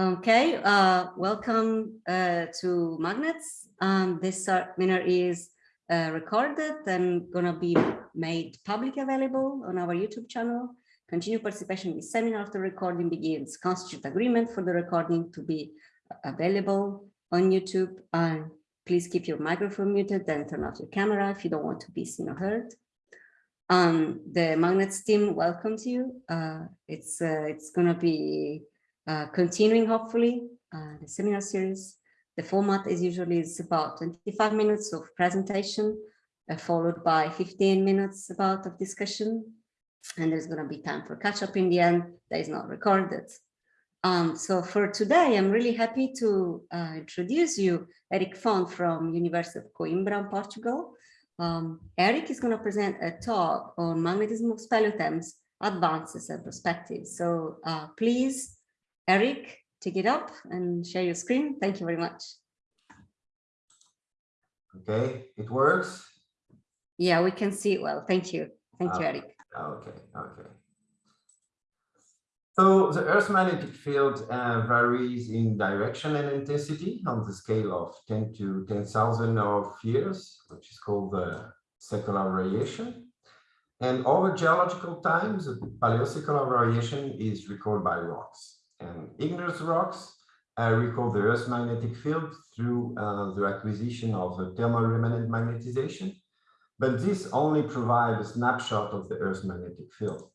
Okay, uh, welcome uh, to Magnets. Um, this seminar is uh, recorded and gonna be made public available on our YouTube channel. Continue participation in the seminar after recording begins. Constitute agreement for the recording to be available on YouTube. And please keep your microphone muted, then turn off your camera if you don't want to be seen or heard. Um, the Magnets team welcomes you. Uh, it's uh, it's gonna be uh, continuing hopefully uh, the seminar series. The format is usually is about 25 minutes of presentation, uh, followed by 15 minutes about of discussion. And there's going to be time for catch up in the end that is not recorded. Um, so for today, I'm really happy to uh, introduce you Eric Font from University of Coimbra, Portugal. Um, Eric is going to present a talk on magnetism of speleothems, advances and perspectives. So uh, please Eric, take it up and share your screen. Thank you very much. Okay, it works? Yeah, we can see it well. Thank you. Thank you, Eric. Okay, okay. So the Earth's magnetic field uh, varies in direction and intensity on the scale of 10 to 10,000 of years, which is called the secular variation. And over geological times, the paleosecular variation is recorded by rocks and igneous rocks uh, record the Earth's magnetic field through uh, the acquisition of the thermal remanent magnetization, but this only provides a snapshot of the Earth's magnetic field.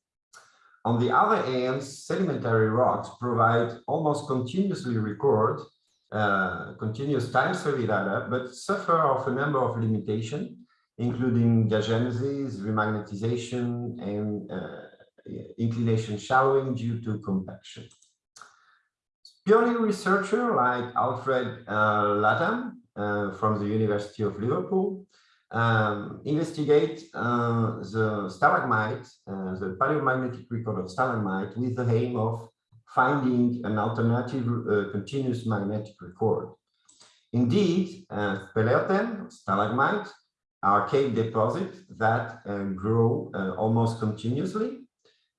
On the other hand, sedimentary rocks provide almost continuously record uh, continuous time series data, but suffer of a number of limitations, including diagenesis, remagnetization, and uh, inclination shallowing due to compaction. Pioneer researcher like Alfred uh, Latham uh, from the University of Liverpool um, investigate uh, the stalagmite, uh, the paleomagnetic record of stalagmite with the aim of finding an alternative uh, continuous magnetic record. Indeed, uh, speleothem, stalagmite, are cave deposits that grow almost continuously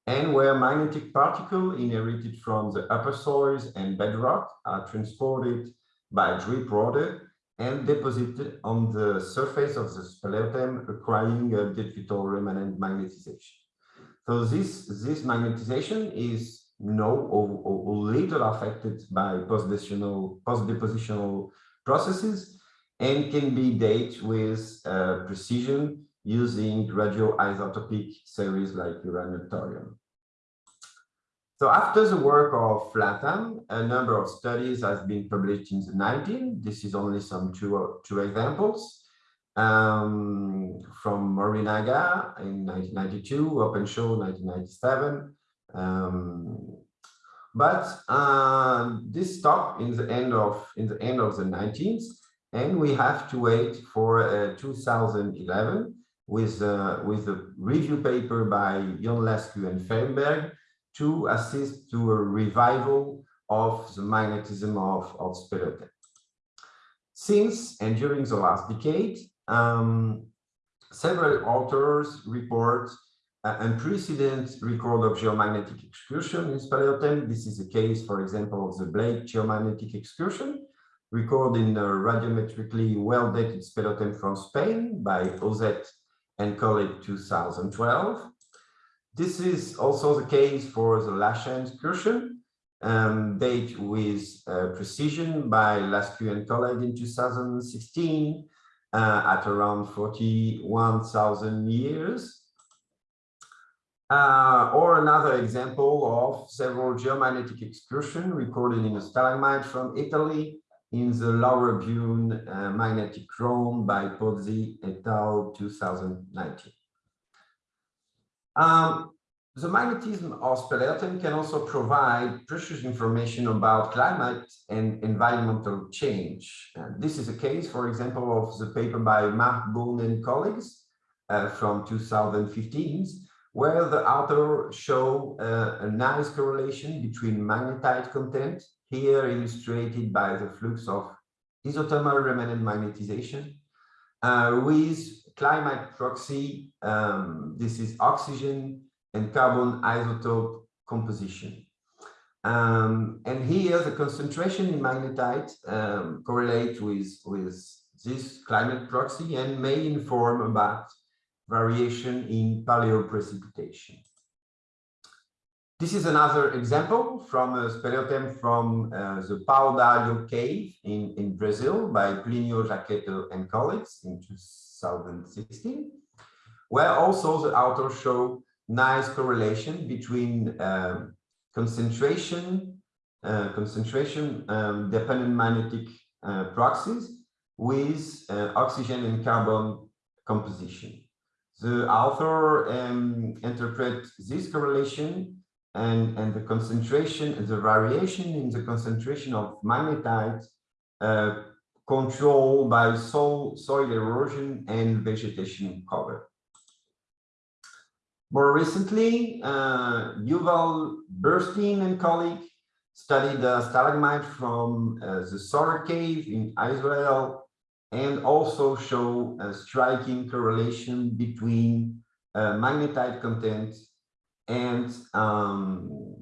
and where magnetic particles inherited from the upper soils and bedrock are transported by drip water and deposited on the surface of the speleothem, requiring a digital remnant magnetization. So this, this magnetization is no or, or, or little affected by post-depositional post processes and can be dated with uh, precision using radioisotopic series like uranium thorium. So after the work of Latham, a number of studies has been published in the 19. This is only some two, two examples. Um, from Morinaga in 1992, Openshaw 1997. Um, but uh, this stopped in the end of in the end of the 19th, and we have to wait for uh, 2011 with uh, with a review paper by Ionulescu and Feinberg to assist to a revival of the magnetism of, of. Since and during the last decade, um, several authors report uh, unprecedented record of geomagnetic excursion in speleothem. This is the case, for example, of the Blake geomagnetic excursion, recorded in a radiometrically well-dated speleothem from Spain by Osete and colleague 2012. This is also the case for the Laschamp excursion, um, date with uh, precision by Lascu and colleague in 2016 uh, at around 41,000 years. Uh, or another example of several geomagnetic excursion recorded in a stalagmite from Italy in the Lower Brunhes uh, magnetic chron by Pozzi et al. 2019. Um, the magnetism of speleothem can also provide precious information about climate and environmental change. This is a case, for example, of the paper by Mark Bourne and colleagues uh, from 2015, where the author show uh, a nice correlation between magnetite content, here illustrated by the flux of isothermal remnant magnetization, uh, with climate proxy, um, this is oxygen and carbon isotope composition. Um, and here the concentration in magnetite um, correlate with, with this climate proxy and may inform about variation in paleoprecipitation. This is another example from a speleothem from uh, the Pau d'Alho cave in, in Brazil by Plinio Jaqueto and colleagues in 2016, where also the authors show nice correlation between um, concentration, uh, concentration um, dependent magnetic uh, proxies with uh, oxygen and carbon composition. The author um, interprets this correlation and, and the concentration, the variation in the concentration of magnetite uh, controlled by soil, soil erosion and vegetation cover. More recently, uh, Yuval Burstein and colleague studied the stalagmite from uh, the Zohar cave in Israel and also show a striking correlation between uh, magnetite content and um,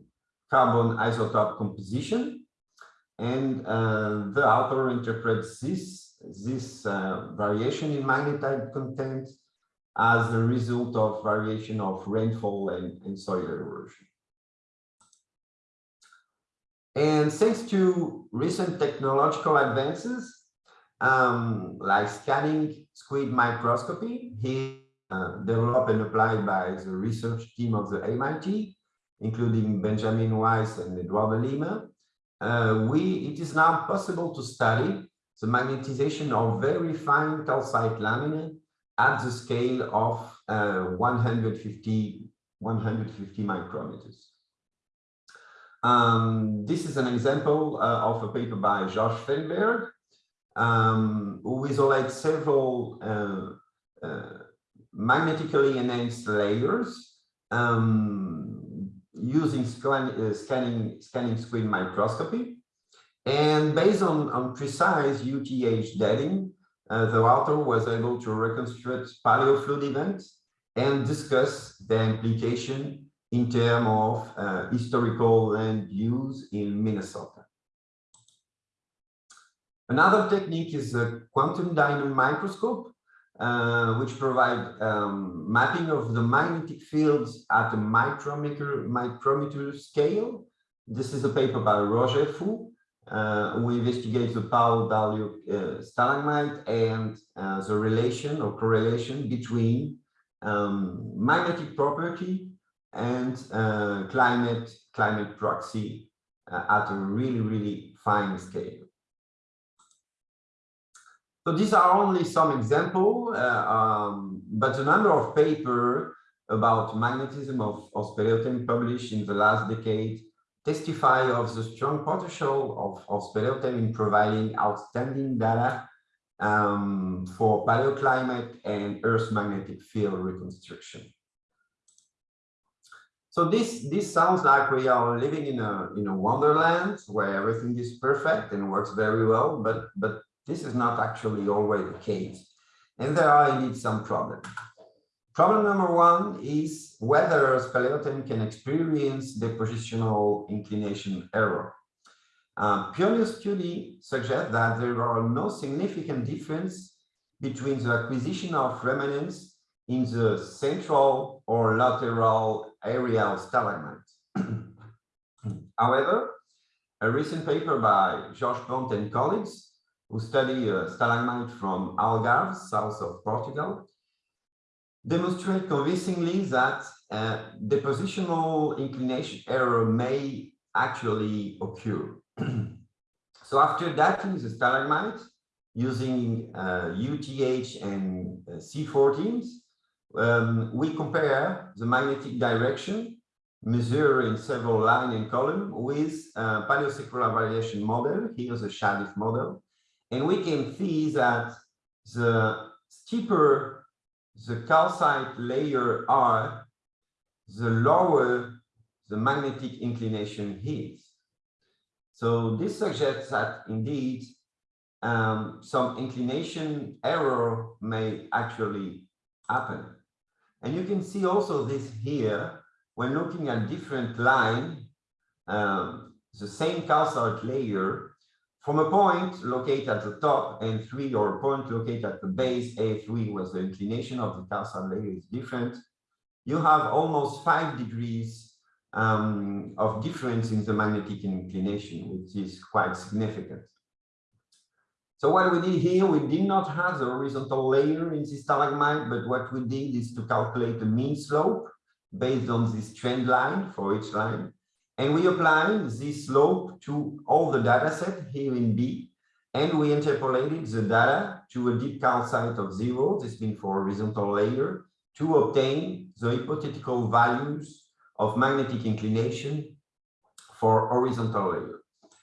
carbon isotope composition. And uh, the author interprets this, this uh, variation in magnetite content as a result of variation of rainfall and, and soil erosion. And thanks to recent technological advances, um, like scanning squid microscopy, he uh, developed and applied by the research team of the MIT, including Benjamin Weiss and Eduardo Lima. Uh, we, it is now possible to study the magnetization of very fine calcite lamina at the scale of uh, 150, 150 micrometers. Um, this is an example uh, of a paper by Josh Feinberg, um, who isolates several uh, uh magnetically enhanced layers um, using scan, uh, scanning, scanning squid microscopy. And based on, on precise UTH dating, uh, the author was able to reconstruct paleoflood events and discuss the implication in terms of uh, historical land use in Minnesota. Another technique is a quantum diamond microscope, uh, which provide um, mapping of the magnetic fields at a micrometer, micrometer scale. This is a paper by Roger Fu, uh, we investigate the Pau d'Alho uh, stalagmite and uh, the relation or correlation between um, magnetic property and uh, climate climate proxy at a really really fine scale. So these are only some example, uh, um, but a number of paper about magnetism of, of published in the last decade testify of the strong potential of, of in providing outstanding data um, for paleoclimate and Earth magnetic field reconstruction. So this this sounds like we are living in a in a wonderland where everything is perfect and works very well, but but this is not actually always the case, and there are indeed some problems. Problem number one is whether speleothem can experience depositional inclination error. Uh, pioneer study suggests that there are no significant difference between the acquisition of remnants in the central or lateral area of stalagmites. However, a recent paper by Josh Pont and colleagues who study a stalagmite from Algarve, south of Portugal, demonstrate convincingly that uh, depositional inclination error may actually occur. so after dating the stalagmite using uh, UTH and uh, C14s, um, we compare the magnetic direction measured in several line and column with uh, paleosecular variation model, here's a SHADIF model, and we can see that the steeper the calcite layer are, the lower the magnetic inclination is. So this suggests that indeed um, some inclination error may actually happen. And you can see also this here when looking at different line, um, the same calcite layer from a point located at the top N3 or a point located at the base A3 where the inclination of the calcite layer is different, you have almost five degrees um, of difference in the magnetic inclination, which is quite significant. So what we did here, we did not have the horizontal layer in this stalagmite, but what we did is to calculate the mean slope based on this trend line for each line. And we applied this slope to all the data set here in B, and we interpolated the data to a deep calcite of zero, this being for horizontal layer, to obtain the hypothetical values of magnetic inclination for horizontal layer.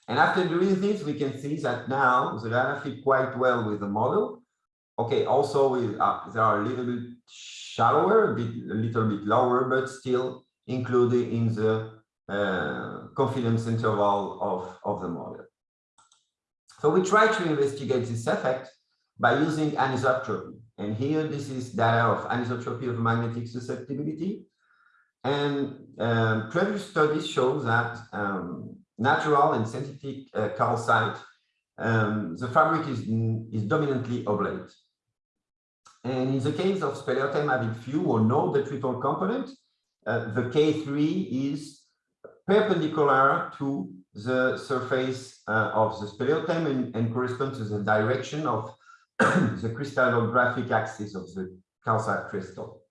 And after doing this, we can see that now the data fit quite well with the model. Okay, also with, uh, they are a little bit shallower, a, bit, a little bit lower, but still included in the uh, confidence interval of, of the model. So we try to investigate this effect by using anisotropy. And here, this is data of anisotropy of magnetic susceptibility. And um, previous studies show that um, natural and synthetic uh, calcite, um, the fabric is, is dominantly oblate. And in the case of speleothem having few or no detrital component, uh, the K3 is perpendicular to the surface uh, of the speleothem and, and corresponds to the direction of the crystallographic axis of the calcite crystal.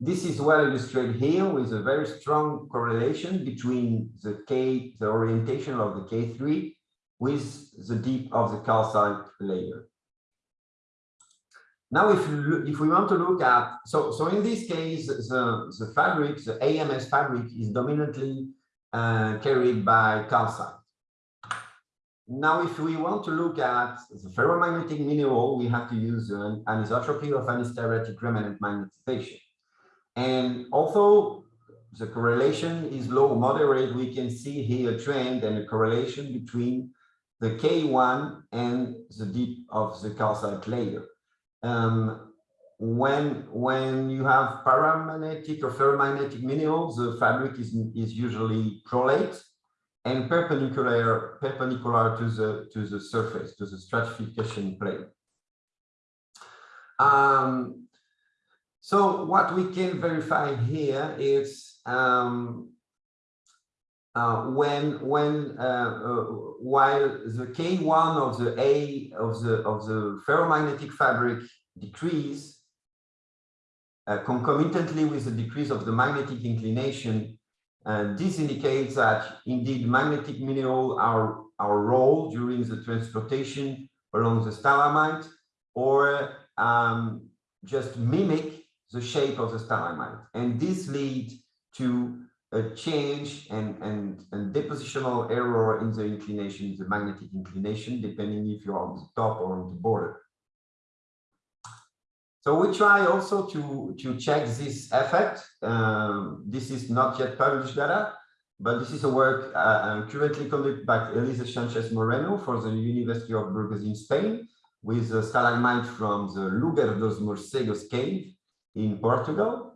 This is well illustrated here with a very strong correlation between the K, the orientation of the K3 with the deep of the calcite layer. Now, if, if we want to look at, so, so in this case, the, the fabric, the AMS fabric is dominantly uh, carried by calcite. Now, if we want to look at the ferromagnetic mineral, we have to use an anisotropy of anhysteretic remanent magnetization. And although the correlation is low moderate, we can see here a trend and a correlation between the K1 and the deep of the calcite layer. Um, when when you have paramagnetic or ferromagnetic minerals, the fabric is, is usually prolate and perpendicular perpendicular to the to the surface, to the stratification plane. Um, so what we can verify here is um, uh, when when uh, uh, while the K1 of the A of the of the ferromagnetic fabric decrease uh, concomitantly with the decrease of the magnetic inclination, this indicates that indeed magnetic mineral are our role during the transportation along the stalagmite or um, just mimic the shape of the stalagmite. And this leads to a change and, and, and depositional error in the inclination, the magnetic inclination, depending if you're on the top or on the border. So we try also to, to check this effect. Um, this is not yet published data, but this is a work uh, currently conducted by Elisa Sanchez Moreno for the University of Burgos in Spain with a stalagmite from the Lugar dos Morcegos cave in Portugal.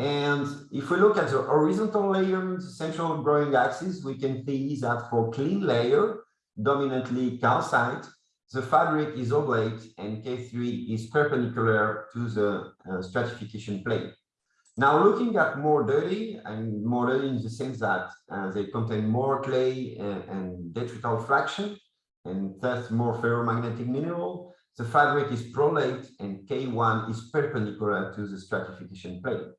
And if we look at the horizontal layer in the central growing axis, we can see that for clean layer, dominantly calcite, the fabric is oblate and K3 is perpendicular to the uh, stratification plane. Now looking at more dirty and more dirty in the sense that uh, they contain more clay and, and detrital fraction and thus more ferromagnetic mineral, the fabric is prolate and K1 is perpendicular to the stratification plane.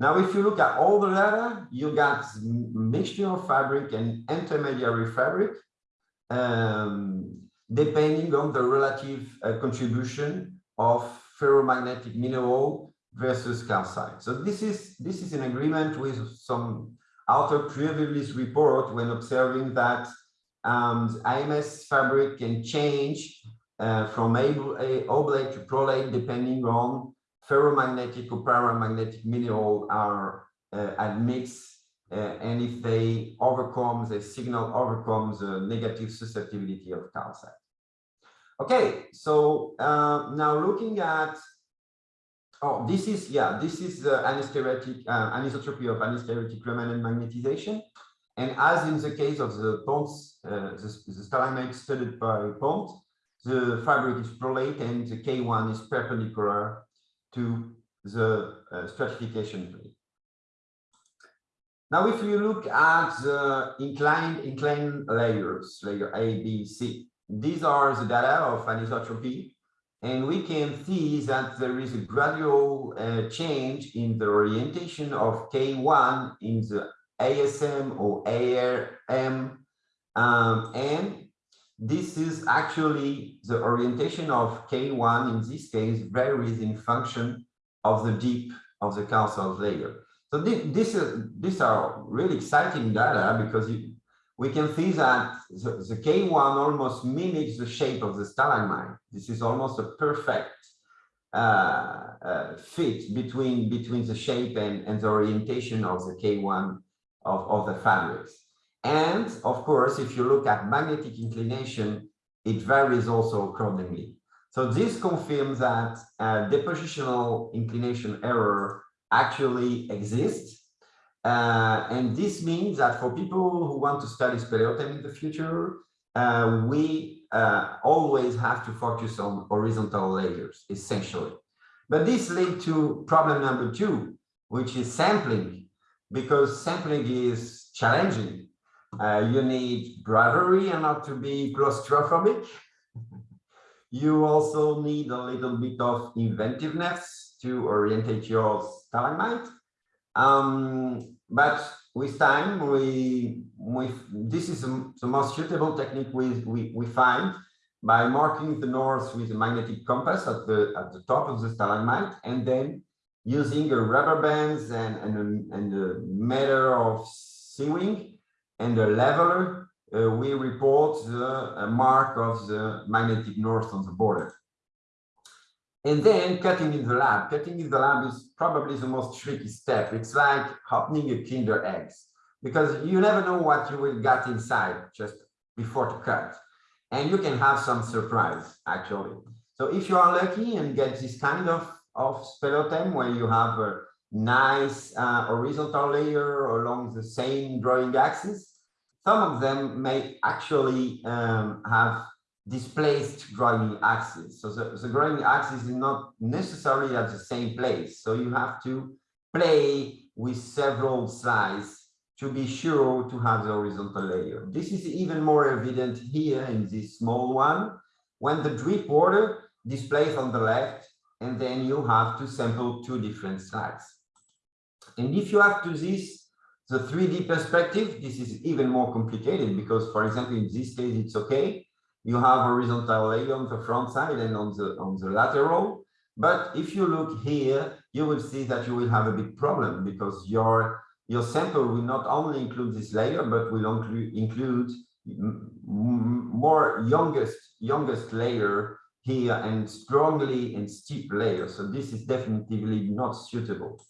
Now, if you look at all the data, you got mixture of fabric and intermediary fabric, um, depending on the relative uh, contribution of ferromagnetic mineral versus calcite. So this is this is in agreement with some author previous report when observing that um, AMS fabric can change uh, from oblate to prolate depending on ferromagnetic or paramagnetic mineral are uh, admixed uh, and if they overcome the signal overcomes the negative susceptibility of calcite. Okay, so uh, now looking at oh this is yeah this is the anhysteretic uh, anisotropy of anhysteretic remanent magnetization And as in the case of the ponds, uh, the, the studied by Pont, the fabric is prolate and the K1 is perpendicular to the uh, stratification plane. Now, if you look at the inclined inclined layers, layer A, B, C, these are the data of anisotropy, and we can see that there is a gradual uh, change in the orientation of K1 in the ASM or ARM, um, and this is actually the orientation of K1 in this case varies in function of the deep of the calcite layer. So this, this is, these are really exciting data because you, we can see that the, the, K1 almost mimics the shape of the stalagmite. This is almost a perfect uh, uh, fit between, between the shape and, and the orientation of the K1 of, of the fabrics. And of course, if you look at magnetic inclination, it varies also accordingly. So this confirms that uh, depositional inclination error actually exists. Uh, and this means that for people who want to study speleothem in the future, uh, we uh, always have to focus on horizontal layers, essentially. But this leads to problem number two, which is sampling, because sampling is challenging. Uh, you need bravery and not to be claustrophobic. you also need a little bit of inventiveness to orientate your stalagmite. Um, but with time, we, we this is the most suitable technique we, we, we find by marking the north with a magnetic compass at the at the top of the stalagmite and then using a rubber bands and, and, a, and a meter of sewing and the leveler, uh, we report the uh, mark of the magnetic north on the border. And then cutting in the lab. Cutting in the lab is probably the most tricky step. It's like opening a Kinder eggs because you never know what you will get inside just before to cut. And you can have some surprise actually. So if you are lucky and get this kind of, of speleothem where you have a nice uh, horizontal layer along the same drawing axis, some of them may actually um, have displaced growing axes. So the, the growing axis is not necessarily at the same place. So you have to play with several slices to be sure to have the horizontal layer. This is even more evident here in this small one, when the drip water displays on the left, and then you have to sample two different slides. And if you have to this, the 3D perspective, this is even more complicated because, for example, in this case, it's okay. You have horizontal layer on the front side and on the on the lateral. But if you look here you will see that you will have a big problem because your your sample will not only include this layer but will include include more youngest youngest layer here and strongly and steep layer. So this is definitely not suitable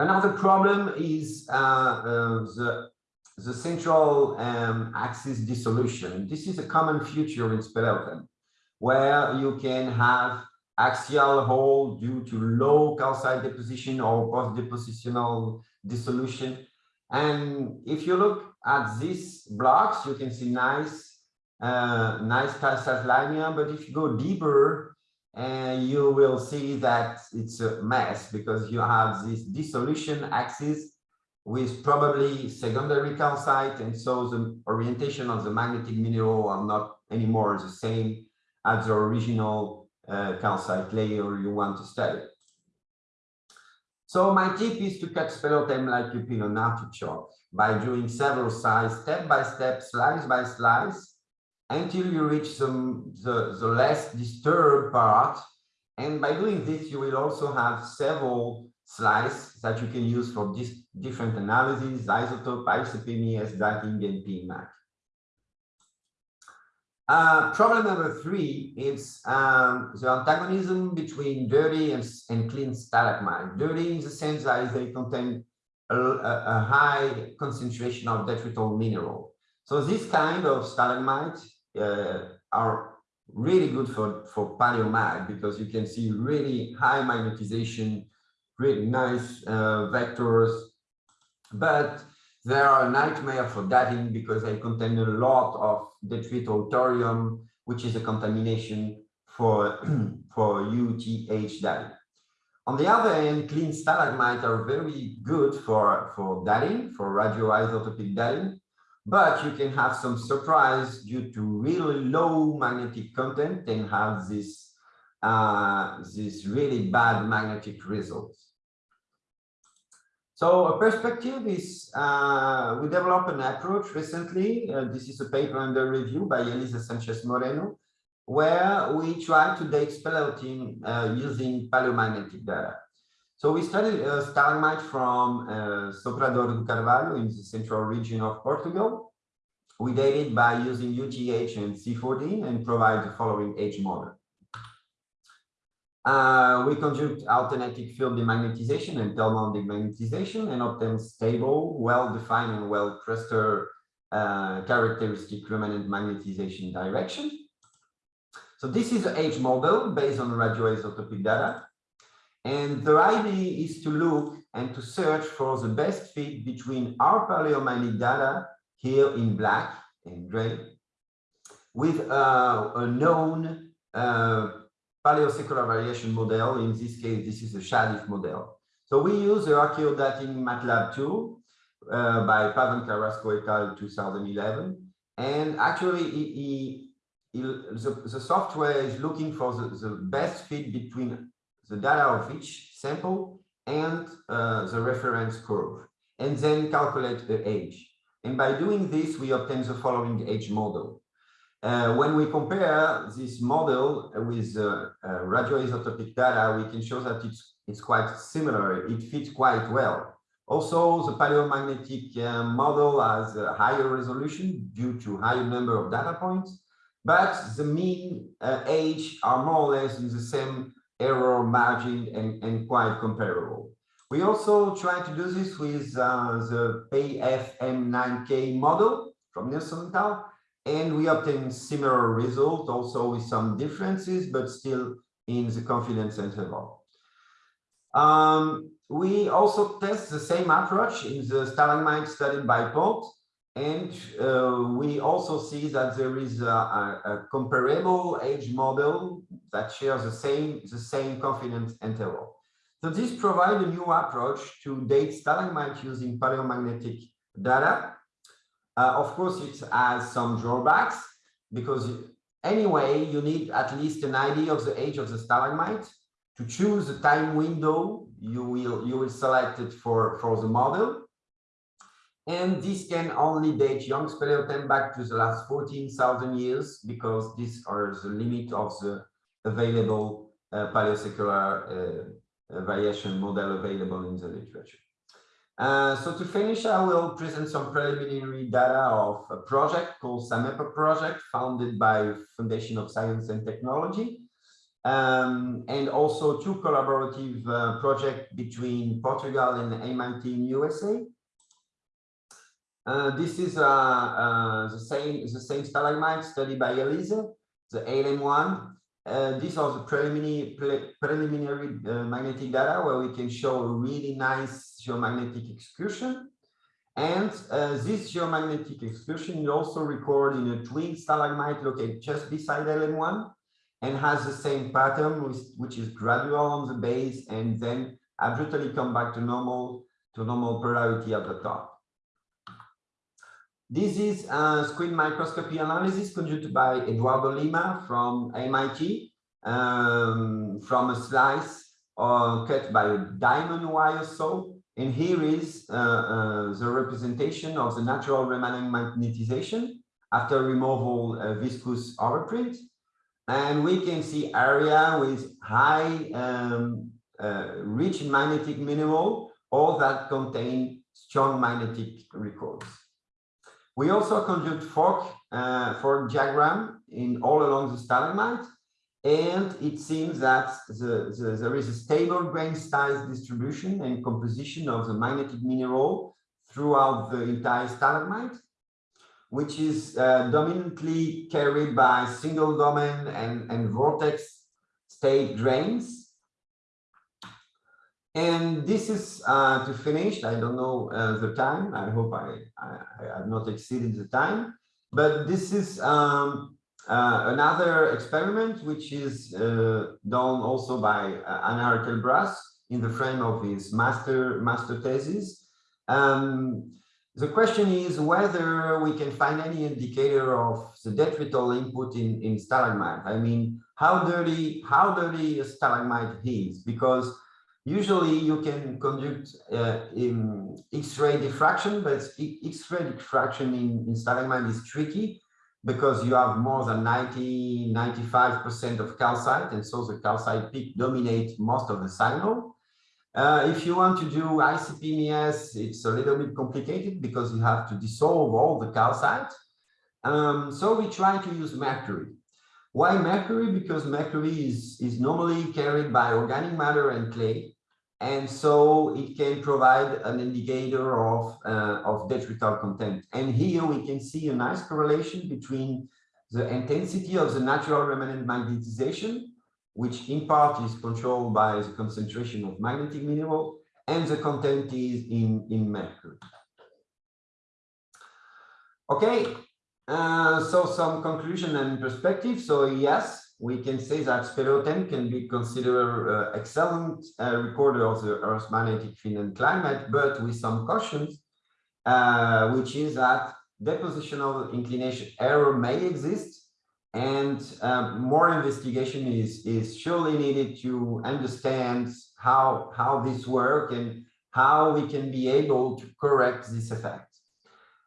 another problem is uh, uh, the the central um, axis dissolution. This is a common feature in speleothem, where you can have axial hole due to low calcite deposition or post-depositional dissolution. And if you look at these blocks, you can see nice, uh, nice calcite linea. But if you go deeper, and uh, you will see that it's a mess because you have this dissolution axis with probably secondary calcite, and so the orientation of the magnetic mineral are not anymore the same as the original uh, calcite layer you want to study. So my tip is to cut speleothem like you peel an artichoke by doing several size, step by step, slice by slice, until you reach some the, the less disturbed part. And by doing this, you will also have several slice that you can use for this different analyses, isotope, isopemi, S-dating, and PMAC. Uh, problem number three is um, the antagonism between dirty and, and clean stalagmite. Dirty in the sense that they contain a, a, high concentration of detrital mineral. So this kind of stalagmite are really good for, for paleomag because you can see really high magnetization really nice uh, vectors, but They are a nightmare for dating because they contain a lot of detrital thorium, which is a contamination for, for UTH dating. On the other hand, clean stalagmites are very good for, for dating, for radioisotopic dating, but you can have some surprise due to really low magnetic content and have this, uh, this really bad magnetic results. So a perspective is, uh, we developed an approach recently. Uh, this is a paper under review by Elisa Sanchez Moreno, where we try to date speleothem uh, using paleomagnetic data. So we studied uh, stalagmite from uh, Soprador do Carvalho in the central region of Portugal. We dated by using UTH and C14 and provide the following age model. Uh, we conduct alternating field demagnetization and thermal demagnetization and obtain stable, well-defined and well-cluster uh, characteristic remanent magnetization direction. So this is an age model based on radioisotopic data. And the idea is to look and to search for the best fit between our paleomagnetic data here in black and gray with uh, a known uh, paleosecular variation model. In this case, this is a SHADIF model. So we use the archaeodating MATLAB tool uh, by Pavón Carrasco et al. 2011. And actually, he, the, the software is looking for the, the best fit between the data of each sample and uh, the reference curve, and then calculate the age. And by doing this, we obtain the following age model. Uh, when we compare this model with uh, uh, radioisotopic data, we can show that it's, it's quite similar. It fits quite well. Also, the paleomagnetic uh, model has a higher resolution due to higher number of data points but the mean uh, age are more or less in the same error margin and, and quite comparable. We also try to do this with uh, the PFM9K model from Nilsson et. And we obtain similar results also with some differences, but still in the confidence interval. Um, we also test the same approach in the stalagmite studied by Pont and uh, we also see that there is a, a, a, comparable age model that share the same, the same confidence interval. So this provides a new approach to date stalagmite using paleomagnetic data. Uh, of course, it has some drawbacks because anyway, you need at least an idea of the age of the stalagmite. To choose the time window, you will, you will select it for, for the model. And this can only date young speleothem back to the last 14,000 years because these are the limit of the available uh, paleosecular uh, variation model available in the literature. Uh, so to finish, I will present some preliminary data of a project called SAMEPA project founded by Foundation of Science and Technology. Um, and also two collaborative uh, projects between Portugal and MIT in USA. Uh, this is uh, uh, the same the same stalagmite studied by Elisa, the ALM1. Uh, these are the preliminary preliminary uh, magnetic data where we can show a really nice geomagnetic excursion. And uh, this geomagnetic excursion is also recorded in a twin stalagmite located just beside LM1 and has the same pattern, which, which is gradual on the base and then abruptly come back to normal to normal polarity at the top. This is a screen microscopy analysis conducted by Eduardo Lima from MIT um, from a slice uh, cut by a diamond wire saw. And here is uh, uh, the representation of the natural remanent magnetization after removal uh, viscous overprint. And we can see area with high um, uh, rich magnetic mineral or that contain strong magnetic records. We also conduct FORC, uh, FORC diagram in all along the stalagmite, and it seems that the, the, there is a stable grain size distribution and composition of the magnetic mineral throughout the entire stalagmite, which is uh, dominantly carried by single domain and, and vortex state grains. And this is uh, to finish. I don't know uh, the time. I hope I, I, I, have not exceeded the time. But this is um, uh, another experiment which is uh, done also by uh, Anna Arkelbras in the frame of his master master thesis. Um, the question is whether we can find any indicator of the detrital input in, in stalagmite. I mean, how dirty, how dirty a stalagmite is, because usually you can conduct uh, X-ray diffraction, but X-ray diffraction in, in stalagmite is tricky because you have more than 90, 95% of calcite, and so the calcite peak dominates most of the signal. Uh, if you want to do ICP-MS, it's a little bit complicated because you have to dissolve all the calcite. Um, so we try to use mercury. Why mercury? Because mercury is, is normally carried by organic matter and clay. And so it can provide an indicator of, uh, of detrital content. And here we can see a nice correlation between the intensity of the natural remnant magnetization which in part is controlled by the concentration of magnetic mineral and the content is in, in mercury. Okay, uh, so some conclusion and perspective. So yes, we can say that speleothem can be considered uh, excellent uh, recorder of the Earth's magnetic field and climate, but with some cautions, uh, which is that depositional inclination error may exist and um, more investigation is, is surely needed to understand how, how this work and how we can be able to correct this effect.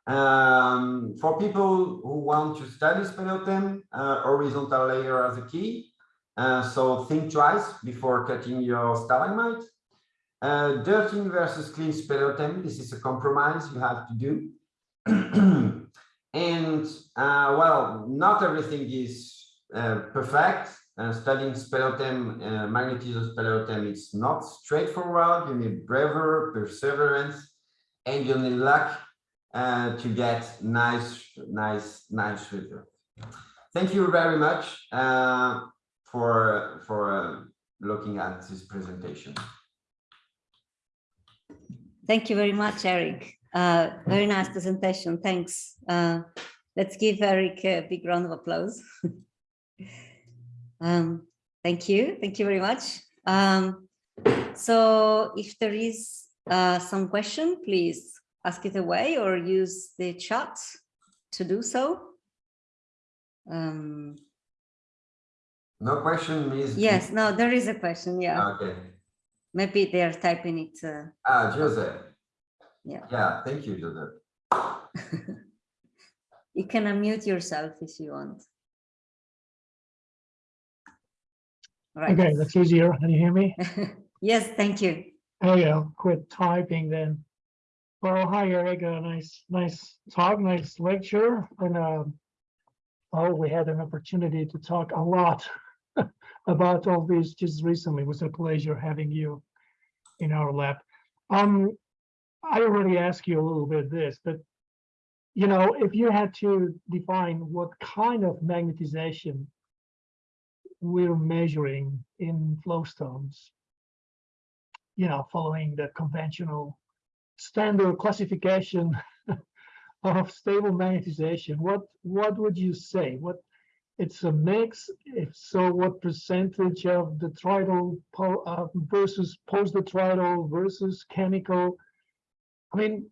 Um, for people who want to study speleothem, uh, horizontal layer as a key. Uh, so think twice before cutting your stalagmite. Uh, dirty versus clean speleothem, this is a compromise you have to do. And uh, well, not everything is uh, perfect. Uh, studying speleothem, uh, magnetism speleothem, it's not straightforward. You need bravery, perseverance, and you need luck uh, to get nice, nice, nice results. Thank you very much uh, for for uh, looking at this presentation. Thank you very much, Eric. Uh, very nice presentation. Thanks. Uh, let's give Eric a big round of applause. um, thank you. Thank you very much. Um, so if there is uh, some question, please ask it away or use the chat to do so. Um, no question is yes no there is a question yeah okay maybe they're typing it uh, ah joseph yeah. Yeah, thank you, Joseph. you can unmute yourself if you want. Right. Okay, that's easier. Can you hear me? yes, thank you. Oh yeah, quit typing then. Well, hi Eric, a nice, nice talk, nice lecture, and uh, oh, we had an opportunity to talk a lot about all this just recently. It was a pleasure having you in our lab. Um, I already asked you a little bit this, but you know, if you had to define what kind of magnetization we're measuring in flowstones, you know, following the conventional standard classification of stable magnetization, what what would you say? What it's a mix. If so, what percentage of detrital uh, versus post-detrital versus chemical? I mean,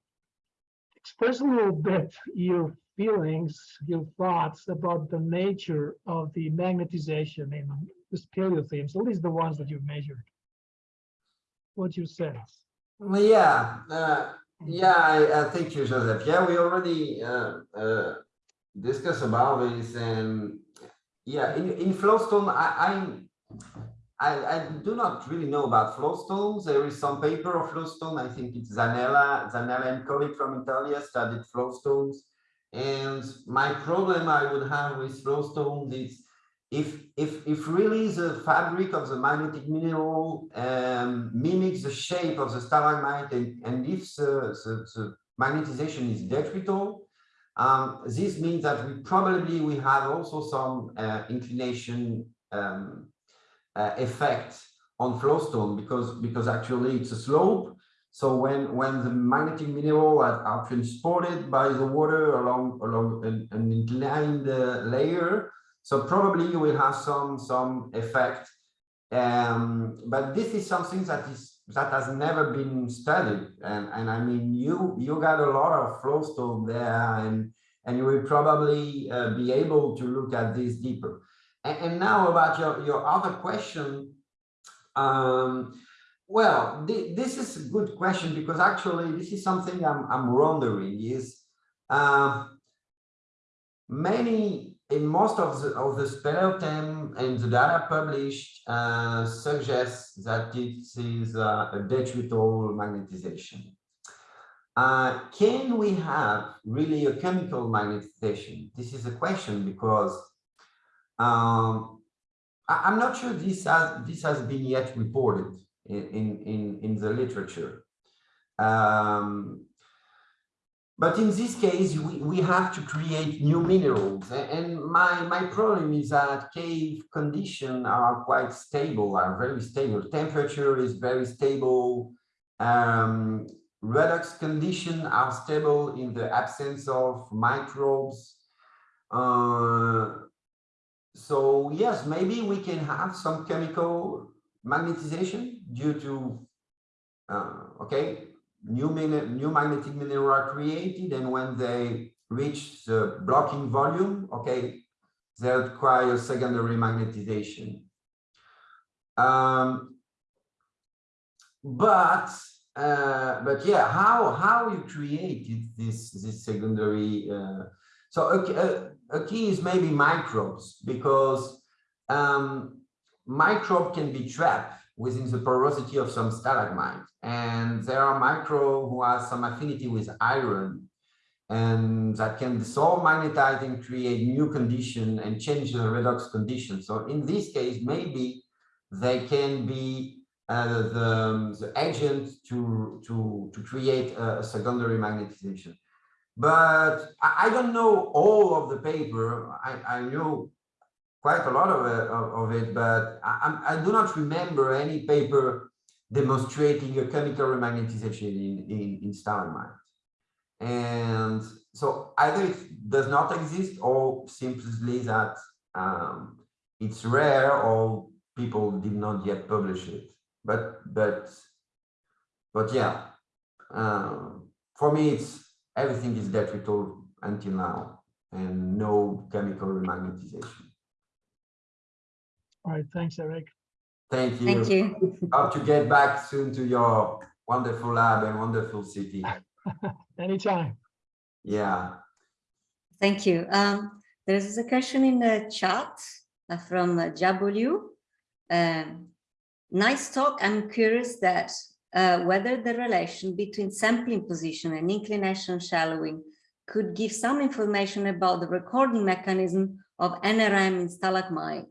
express a little bit your feelings, your thoughts about the nature of the magnetization in the speleothems, at least the ones that you've measured. What you say? Well, yeah, uh, yeah, I, I think you, Joseph. Yeah, we already uh, uh, discussed about this, and yeah, in in Flowstone, I, I, I, do not really know about flowstones. There is some paper of flowstone. I think it's Zanella, Zanella and colleague from Italia studied flowstones. And my problem I would have with flowstones is if if if really the fabric of the magnetic mineral um, mimics the shape of the stalagmite and, and if the, the, the magnetization is detrital, um, this means that we probably we have also some uh, inclination um, uh, effect on flowstone because because actually it's a slope. So when when the magnetic mineral are, are transported by the water along along an, an inclined uh, layer, so probably you will have some some effect. Um, but this is something that is that has never been studied, and and I mean you you got a lot of flowstone there, and and you will probably uh, be able to look at this deeper. And, and now about your your other question. Um, well, th this is a good question because actually this is something I'm, I'm wondering is uh, many in most of the of the speleothem and the data published uh, suggests that it is uh, a detrital magnetization. Uh, can we have really a chemical magnetization? This is a question because um, I, I'm not sure this has this has been yet reported in, in, in the literature. Um, but in this case, we, we have to create new minerals. And my, my problem is that cave conditions are quite stable, are very stable. Temperature is very stable. Um, redox conditions are stable in the absence of microbes. Uh, so yes, maybe we can have some chemical magnetization due to uh, okay new new magnetic mineral are created and when they reach the blocking volume okay they require secondary magnetization. Um, but uh, but yeah how how you created this this secondary uh, so a, a, a key is maybe microbes because um, microbe can be trapped within the porosity of some stalagmite. And there are micro who have some affinity with iron and that can dissolve magnetite and create new condition and change the redox condition. So in this case, maybe they can be uh, the, the agent to, to, to create a, secondary magnetization. But I, I, don't know all of the paper. I, I know quite a lot of it, of it but I, I, do not remember any paper demonstrating a chemical remagnetization in, in, in. And so either it does not exist or simply that um, it's rare or people did not yet publish it. But but but yeah, um, for me it's everything is detrital until now and no chemical remagnetization. All right, thanks, Eric. Thank you. Thank you. Hope to get back soon to your wonderful lab and wonderful city. Anytime. Yeah. Thank you. Um, there is a question in the chat uh, from uh, Jabu um, nice talk. I'm curious that uh, whether the relation between sampling position and inclination shallowing could give some information about the recording mechanism of NRM in stalagmite.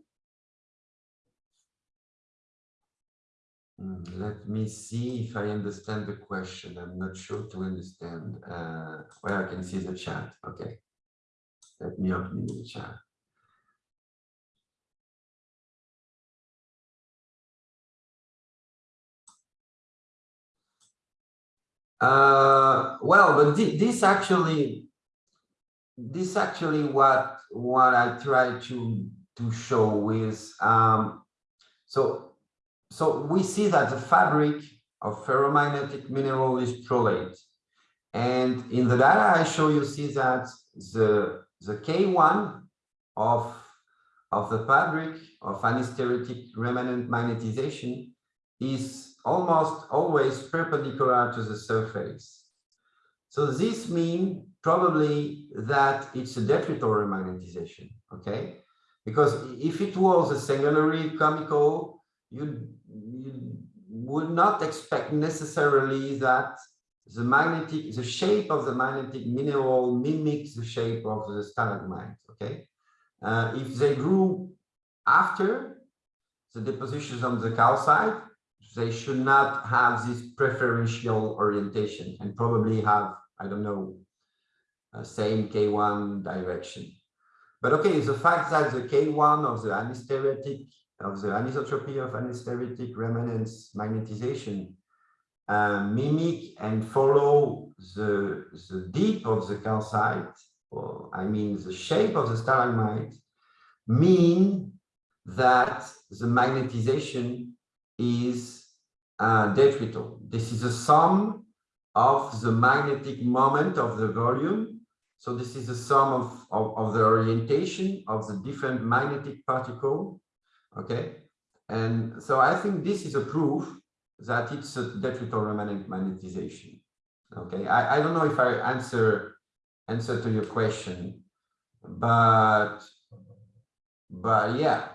Let me see if I understand the question. I'm not sure to understand. Uh, well, I can see the chat. Okay. Let me open the chat. Uh, well, but th this actually, this actually what what I try to to show is um, so so we see that the fabric of ferromagnetic mineral is prolate. And in the data I show you see that the, the K1 of, of the fabric of anhysteretic remanent magnetization is almost always perpendicular to the surface. So this means probably that it's a detrital remagnetization, okay? Because if it was a secondary chemical you would not expect necessarily that the magnetic, the shape of the magnetic mineral mimics the shape of the stalagmite, okay? Uh, if they grew after the depositions on the calcite, they should not have this preferential orientation and probably have, I don't know, same K1 direction. But okay, the fact that the K1 of the anhysteretic of the anisotropy of anhysteretic remanence magnetization uh, mimic and follow the, the deep of the calcite, or I mean the shape of the stalagmite, mean that the magnetization is uh, detrital. This is a sum of the magnetic moment of the volume. So this is a sum of, of, of the orientation of the different magnetic particle. Okay. And so I think this is a proof that it's a detrital remanent magnetization. Okay. I, I don't know if I answer answer to your question, but but yeah.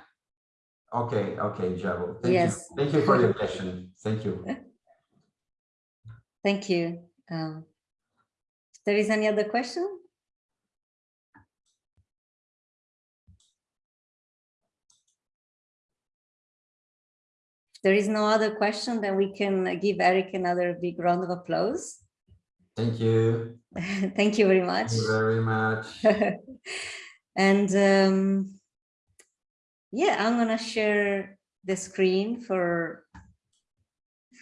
Okay, okay, Javo. Thank Yes. you. Thank you for your question. Thank you. Thank you. Um, there is any other question? There is no other question, then we can give Eric another big round of applause. Thank you. Thank you very much. Thank you very much. and um, yeah, I'm gonna share the screen for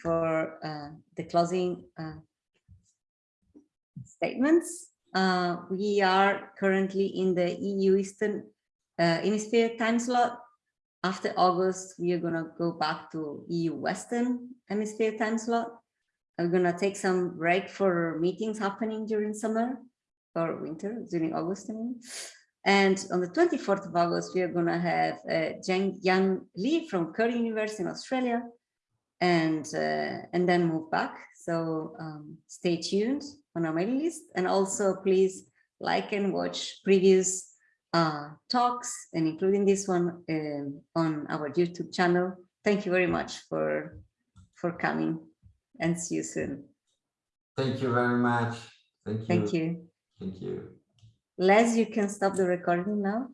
for uh, the closing uh, statements. Uh, we are currently in the EU Eastern uh, Hemisphere time slot. After August, we are gonna go back to EU Western Hemisphere time slot. I'm gonna take some break for meetings happening during summer or winter, during August, I mean. And on the 24th of August, we are going to have uh, Zheng Yan Li from Curtin University in Australia and, uh, and then move back. So um, stay tuned on our mailing list and also please like and watch previous uh, talks and including this one um, on our YouTube channel. Thank you very much for, for coming and see you soon. Thank you very much. Thank you. Thank you. Thank you. Les, you can stop the recording now.